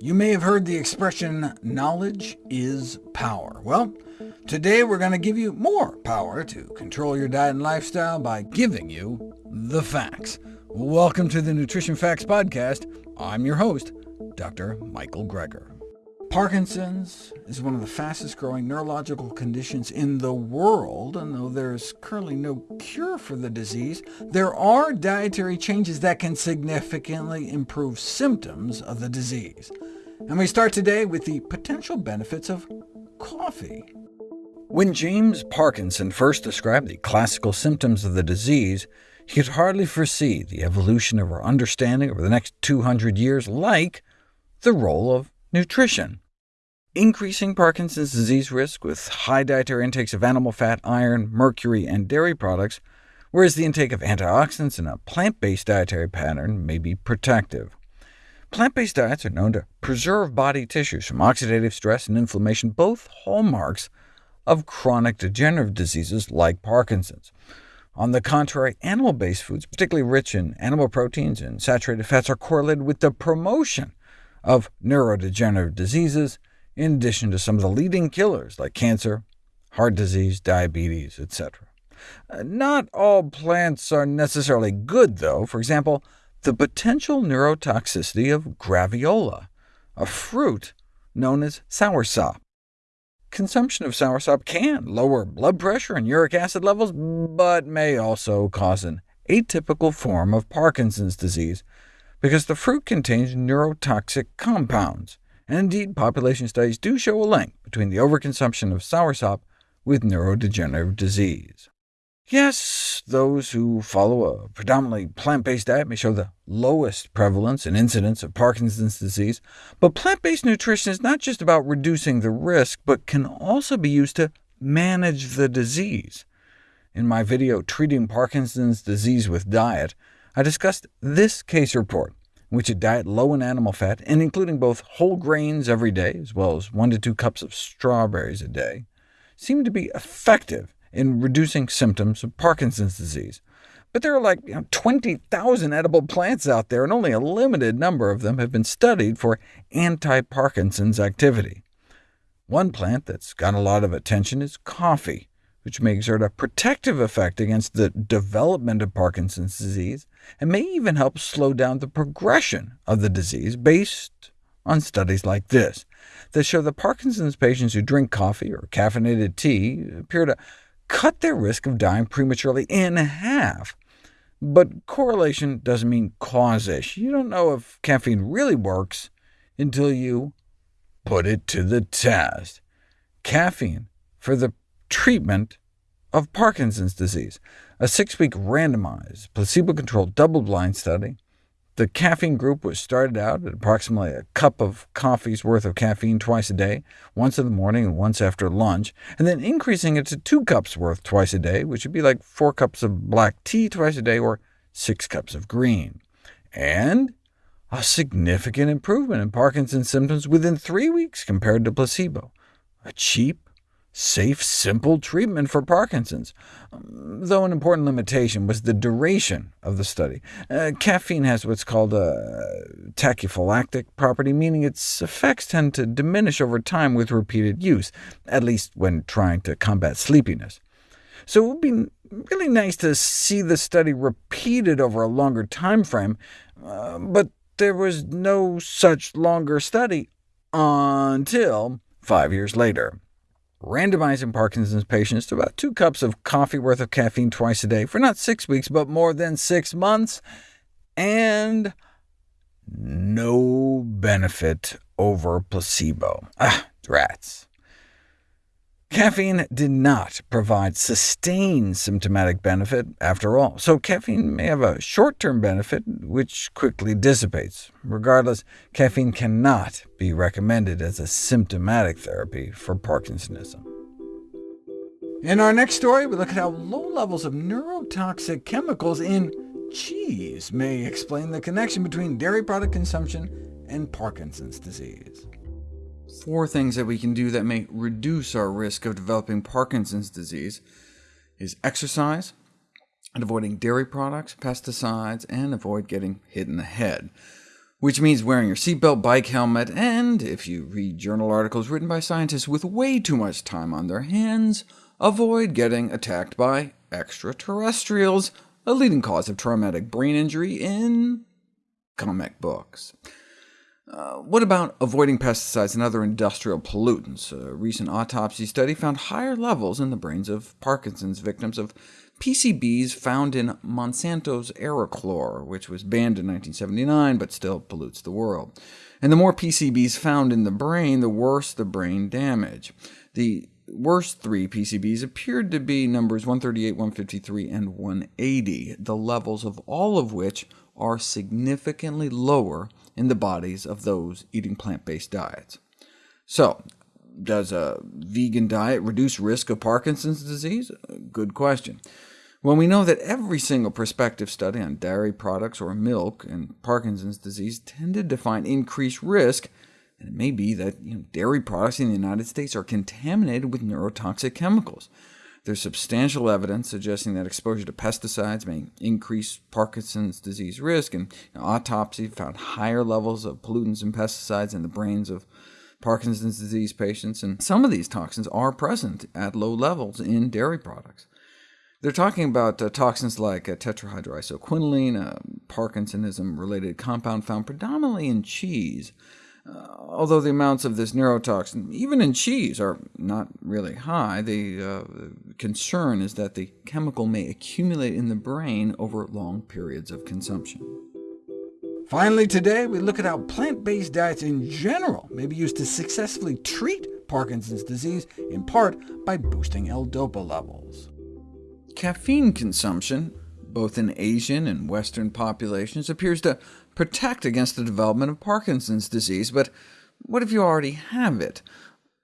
You may have heard the expression, knowledge is power. Well, today we're going to give you more power to control your diet and lifestyle by giving you the facts. Welcome to the Nutrition Facts Podcast. I'm your host, Dr. Michael Greger. Parkinson's is one of the fastest-growing neurological conditions in the world, and though there's currently no cure for the disease, there are dietary changes that can significantly improve symptoms of the disease. And we start today with the potential benefits of coffee. When James Parkinson first described the classical symptoms of the disease, he could hardly foresee the evolution of our understanding over the next 200 years, like the role of nutrition. Increasing Parkinson's disease risk with high dietary intakes of animal fat, iron, mercury, and dairy products, whereas the intake of antioxidants and a plant-based dietary pattern may be protective. Plant-based diets are known to preserve body tissues from oxidative stress and inflammation, both hallmarks of chronic degenerative diseases like Parkinson's. On the contrary, animal-based foods, particularly rich in animal proteins and saturated fats, are correlated with the promotion of neurodegenerative diseases, in addition to some of the leading killers like cancer, heart disease, diabetes, etc. Uh, not all plants are necessarily good, though. For example, the potential neurotoxicity of graviola, a fruit known as soursop. Consumption of soursop can lower blood pressure and uric acid levels, but may also cause an atypical form of Parkinson's disease, because the fruit contains neurotoxic compounds, and indeed population studies do show a link between the overconsumption of soursop with neurodegenerative disease. Yes, those who follow a predominantly plant-based diet may show the lowest prevalence and incidence of Parkinson's disease, but plant-based nutrition is not just about reducing the risk, but can also be used to manage the disease. In my video, Treating Parkinson's Disease with Diet, I discussed this case report, in which a diet low in animal fat, and including both whole grains every day, as well as 1 to 2 cups of strawberries a day, seemed to be effective in reducing symptoms of Parkinson's disease. But there are like you know, 20,000 edible plants out there, and only a limited number of them have been studied for anti-Parkinson's activity. One plant that's got a lot of attention is coffee, which may exert a protective effect against the development of Parkinson's disease, and may even help slow down the progression of the disease based on studies like this, that show that Parkinson's patients who drink coffee or caffeinated tea appear to cut their risk of dying prematurely in half. But correlation doesn't mean causation. You don't know if caffeine really works until you put it to the test. Caffeine for the treatment of Parkinson's disease, a six-week randomized, placebo-controlled, double-blind study the caffeine group was started out at approximately a cup of coffee's worth of caffeine twice a day, once in the morning and once after lunch, and then increasing it to two cups worth twice a day, which would be like four cups of black tea twice a day, or six cups of green. And a significant improvement in Parkinson's symptoms within three weeks compared to placebo. A cheap, safe, simple treatment for Parkinson's, though an important limitation was the duration of the study. Uh, caffeine has what's called a tachyphylactic property, meaning its effects tend to diminish over time with repeated use, at least when trying to combat sleepiness. So it would be really nice to see the study repeated over a longer time frame, uh, but there was no such longer study until five years later randomizing Parkinson's patients to about two cups of coffee worth of caffeine twice a day for not six weeks, but more than six months, and no benefit over placebo. Ah, rats. Caffeine did not provide sustained symptomatic benefit after all, so caffeine may have a short-term benefit, which quickly dissipates. Regardless, caffeine cannot be recommended as a symptomatic therapy for Parkinsonism. In our next story, we look at how low levels of neurotoxic chemicals in cheese may explain the connection between dairy product consumption and Parkinson's disease. Four things that we can do that may reduce our risk of developing Parkinson's disease is exercise, and avoiding dairy products, pesticides, and avoid getting hit in the head. which means wearing your seatbelt, bike helmet, and, if you read journal articles written by scientists with way too much time on their hands, avoid getting attacked by extraterrestrials, a leading cause of traumatic brain injury in comic books. Uh, what about avoiding pesticides and other industrial pollutants? A recent autopsy study found higher levels in the brains of Parkinson's victims of PCBs found in Monsanto's Aroclor, which was banned in 1979 but still pollutes the world. And the more PCBs found in the brain, the worse the brain damage. The worst three PCBs appeared to be numbers 138, 153, and 180, the levels of all of which are significantly lower in the bodies of those eating plant-based diets. So, does a vegan diet reduce risk of Parkinson's disease? Good question. When we know that every single prospective study on dairy products or milk and Parkinson's disease tended to find increased risk, and it may be that you know, dairy products in the United States are contaminated with neurotoxic chemicals. There's substantial evidence suggesting that exposure to pesticides may increase Parkinson's disease risk, and autopsy found higher levels of pollutants and pesticides in the brains of Parkinson's disease patients, and some of these toxins are present at low levels in dairy products. They're talking about uh, toxins like uh, tetrahydroisoquinoline, a Parkinsonism-related compound found predominantly in cheese, uh, although the amounts of this neurotoxin, even in cheese, are not really high. The uh, concern is that the chemical may accumulate in the brain over long periods of consumption. Finally today, we look at how plant-based diets in general may be used to successfully treat Parkinson's disease, in part by boosting L-DOPA levels. Caffeine consumption, both in Asian and Western populations, appears to protect against the development of Parkinson's disease, but what if you already have it?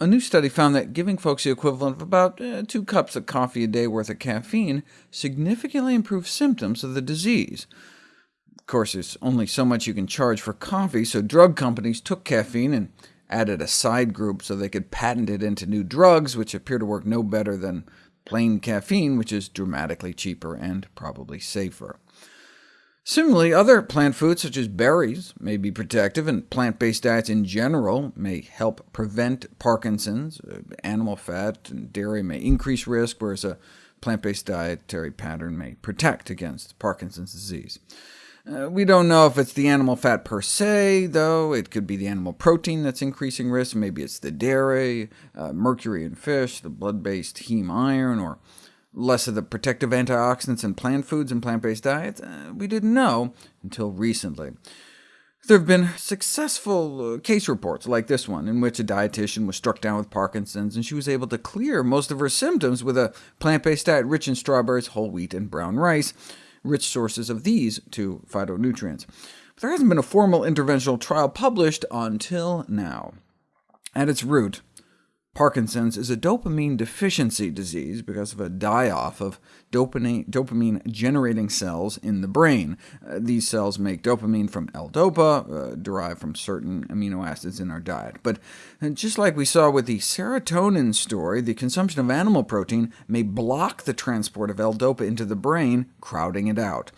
A new study found that giving folks the equivalent of about uh, two cups of coffee a day worth of caffeine significantly improved symptoms of the disease. Of course, there's only so much you can charge for coffee, so drug companies took caffeine and added a side group so they could patent it into new drugs, which appear to work no better than plain caffeine, which is dramatically cheaper and probably safer. Similarly, other plant foods, such as berries, may be protective, and plant-based diets in general may help prevent Parkinson's. Uh, animal fat and dairy may increase risk, whereas a plant-based dietary pattern may protect against Parkinson's disease. Uh, we don't know if it's the animal fat per se, though. It could be the animal protein that's increasing risk. Maybe it's the dairy, uh, mercury in fish, the blood-based heme iron, or less of the protective antioxidants in plant foods and plant-based diets. Uh, we didn't know until recently. There have been successful uh, case reports like this one, in which a dietitian was struck down with Parkinson's, and she was able to clear most of her symptoms with a plant-based diet rich in strawberries, whole wheat, and brown rice rich sources of these two phytonutrients. But there hasn't been a formal interventional trial published until now. At its root, Parkinson's is a dopamine deficiency disease because of a die-off of dopamine-generating cells in the brain. Uh, these cells make dopamine from L-DOPA, uh, derived from certain amino acids in our diet. But uh, just like we saw with the serotonin story, the consumption of animal protein may block the transport of L-DOPA into the brain, crowding it out.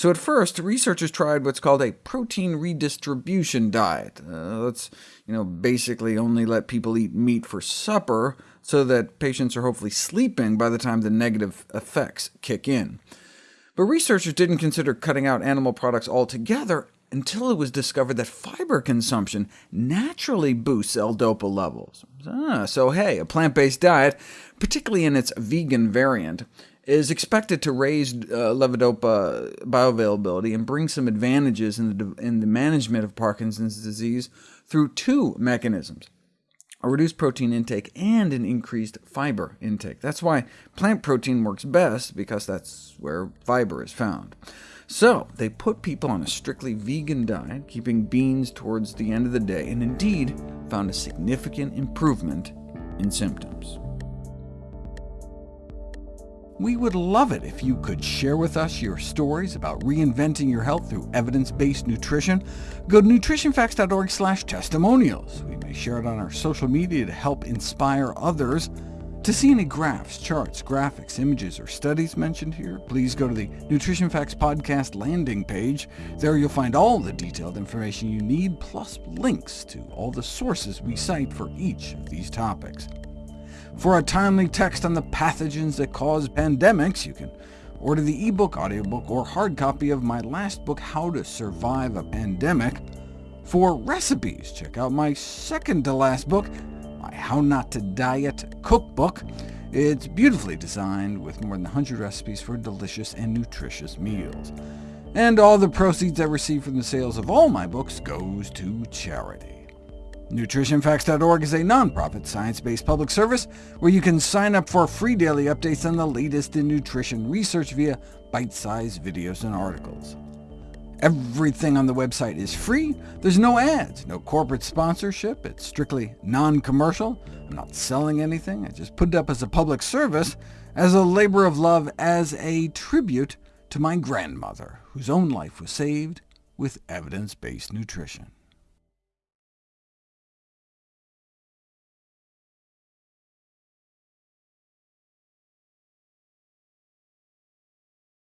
So at first, researchers tried what's called a protein redistribution diet. Uh, let's you know, basically only let people eat meat for supper, so that patients are hopefully sleeping by the time the negative effects kick in. But researchers didn't consider cutting out animal products altogether until it was discovered that fiber consumption naturally boosts L-DOPA levels. Ah, so hey, a plant-based diet, particularly in its vegan variant, is expected to raise uh, levodopa bioavailability and bring some advantages in the, in the management of Parkinson's disease through two mechanisms, a reduced protein intake and an increased fiber intake. That's why plant protein works best, because that's where fiber is found. So they put people on a strictly vegan diet, keeping beans towards the end of the day, and indeed found a significant improvement in symptoms. We would love it if you could share with us your stories about reinventing your health through evidence-based nutrition. Go to nutritionfacts.org slash testimonials. We may share it on our social media to help inspire others. To see any graphs, charts, graphics, images, or studies mentioned here, please go to the Nutrition Facts Podcast landing page. There you'll find all the detailed information you need, plus links to all the sources we cite for each of these topics. For a timely text on the pathogens that cause pandemics, you can order the ebook, audiobook, or hard copy of my last book, How to Survive a Pandemic. For recipes, check out my second-to-last book, my How Not to Diet cookbook. It's beautifully designed with more than 100 recipes for delicious and nutritious meals. And all the proceeds I receive from the sales of all my books goes to charity. NutritionFacts.org is a nonprofit, science-based public service where you can sign up for free daily updates on the latest in nutrition research via bite-sized videos and articles. Everything on the website is free. There's no ads, no corporate sponsorship. It's strictly non-commercial. I'm not selling anything. I just put it up as a public service, as a labor of love, as a tribute to my grandmother, whose own life was saved with evidence-based nutrition.